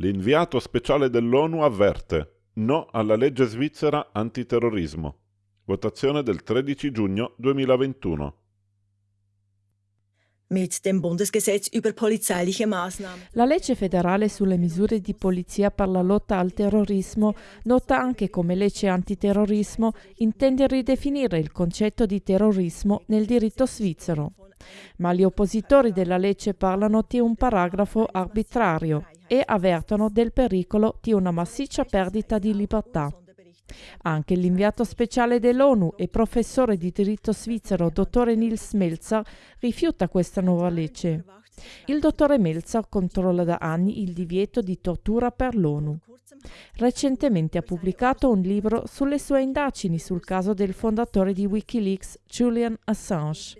L'inviato speciale dell'ONU avverte no alla legge svizzera antiterrorismo. Votazione del 13 giugno 2021. Mit dem Bundesgesetz über polizeiliche Maßnahmen. La legge federale sulle misure di polizia per la lotta al terrorismo, nota anche come legge antiterrorismo, intende ridefinire il concetto di terrorismo nel diritto svizzero. Ma gli oppositori della legge parlano di un paragrafo arbitrario e avvertono del pericolo di una massiccia perdita di libertà. Anche l'inviato speciale dell'ONU e professore di diritto svizzero, dottore Nils Melzer, rifiuta questa nuova legge. Il dottore Melzer controlla da anni il divieto di tortura per l'ONU. Recentemente ha pubblicato un libro sulle sue indagini sul caso del fondatore di Wikileaks, Julian Assange.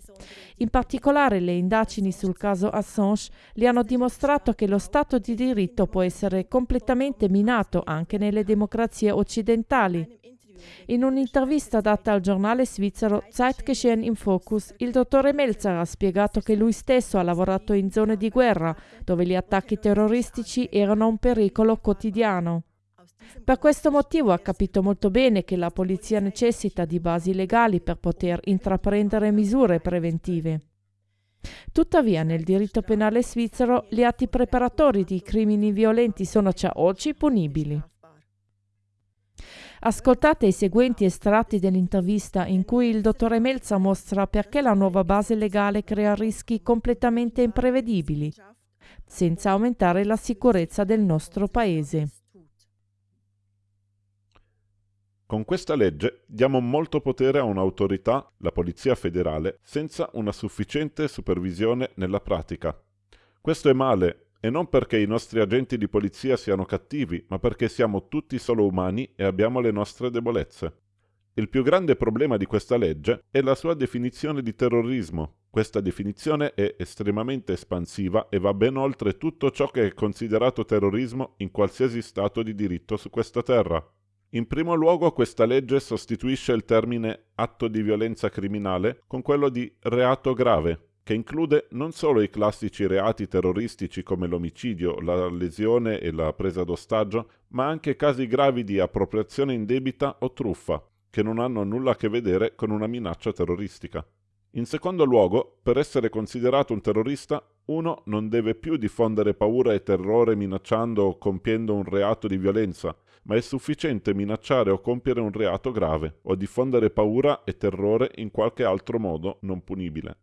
In particolare le indagini sul caso Assange gli hanno dimostrato che lo Stato di diritto può essere completamente minato anche nelle democrazie occidentali. In un'intervista data al giornale svizzero Zeitgeschehen im Focus, il dottore Melzer ha spiegato che lui stesso ha lavorato in zone di guerra, dove gli attacchi terroristici erano un pericolo quotidiano. Per questo motivo ha capito molto bene che la polizia necessita di basi legali per poter intraprendere misure preventive. Tuttavia, nel diritto penale svizzero, gli atti preparatori di crimini violenti sono già oggi punibili. Ascoltate i seguenti estratti dell'intervista in cui il dottore Melza mostra perché la nuova base legale crea rischi completamente imprevedibili, senza aumentare la sicurezza del nostro Paese. Con questa legge diamo molto potere a un'autorità, la Polizia federale, senza una sufficiente supervisione nella pratica. Questo è male, e non perché i nostri agenti di polizia siano cattivi, ma perché siamo tutti solo umani e abbiamo le nostre debolezze. Il più grande problema di questa legge è la sua definizione di terrorismo. Questa definizione è estremamente espansiva e va ben oltre tutto ciò che è considerato terrorismo in qualsiasi stato di diritto su questa terra. In primo luogo questa legge sostituisce il termine atto di violenza criminale con quello di reato grave, che include non solo i classici reati terroristici come l'omicidio, la lesione e la presa d'ostaggio, ma anche casi gravi di appropriazione indebita o truffa, che non hanno nulla a che vedere con una minaccia terroristica. In secondo luogo, per essere considerato un terrorista, uno non deve più diffondere paura e terrore minacciando o compiendo un reato di violenza, ma è sufficiente minacciare o compiere un reato grave, o diffondere paura e terrore in qualche altro modo non punibile.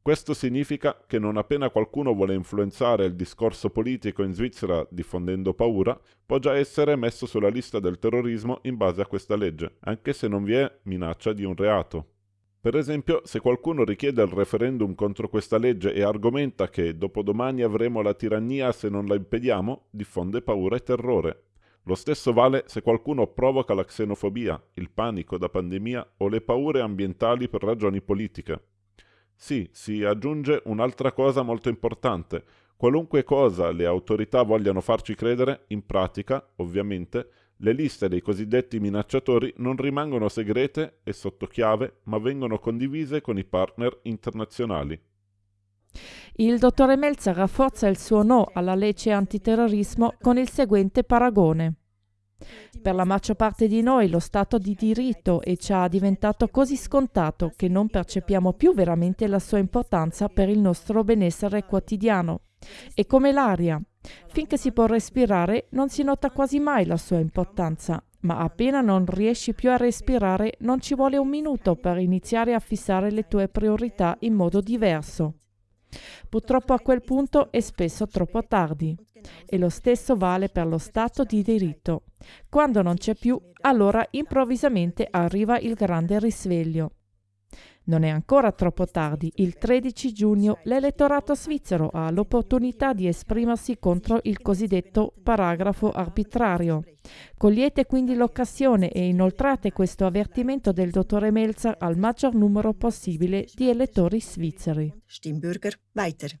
Questo significa che non appena qualcuno vuole influenzare il discorso politico in Svizzera diffondendo paura, può già essere messo sulla lista del terrorismo in base a questa legge, anche se non vi è minaccia di un reato. Per esempio, se qualcuno richiede il referendum contro questa legge e argomenta che dopodomani avremo la tirannia se non la impediamo, diffonde paura e terrore. Lo stesso vale se qualcuno provoca la xenofobia, il panico da pandemia o le paure ambientali per ragioni politiche. Sì, si aggiunge un'altra cosa molto importante. Qualunque cosa le autorità vogliano farci credere, in pratica, ovviamente, le liste dei cosiddetti minacciatori non rimangono segrete e sotto chiave, ma vengono condivise con i partner internazionali. Il dottore Melzer rafforza il suo no alla legge antiterrorismo con il seguente paragone. Per la maggior parte di noi lo Stato di diritto è già diventato così scontato che non percepiamo più veramente la sua importanza per il nostro benessere quotidiano. È come l'aria. Finché si può respirare non si nota quasi mai la sua importanza, ma appena non riesci più a respirare non ci vuole un minuto per iniziare a fissare le tue priorità in modo diverso. Purtroppo a quel punto è spesso troppo tardi. E lo stesso vale per lo Stato di diritto. Quando non c'è più, allora improvvisamente arriva il grande risveglio. Non è ancora troppo tardi. Il 13 giugno l'elettorato svizzero ha l'opportunità di esprimersi contro il cosiddetto paragrafo arbitrario. Cogliete quindi l'occasione e inoltrate questo avvertimento del dottore Melzer al maggior numero possibile di elettori svizzeri. Stimmbürger weiter.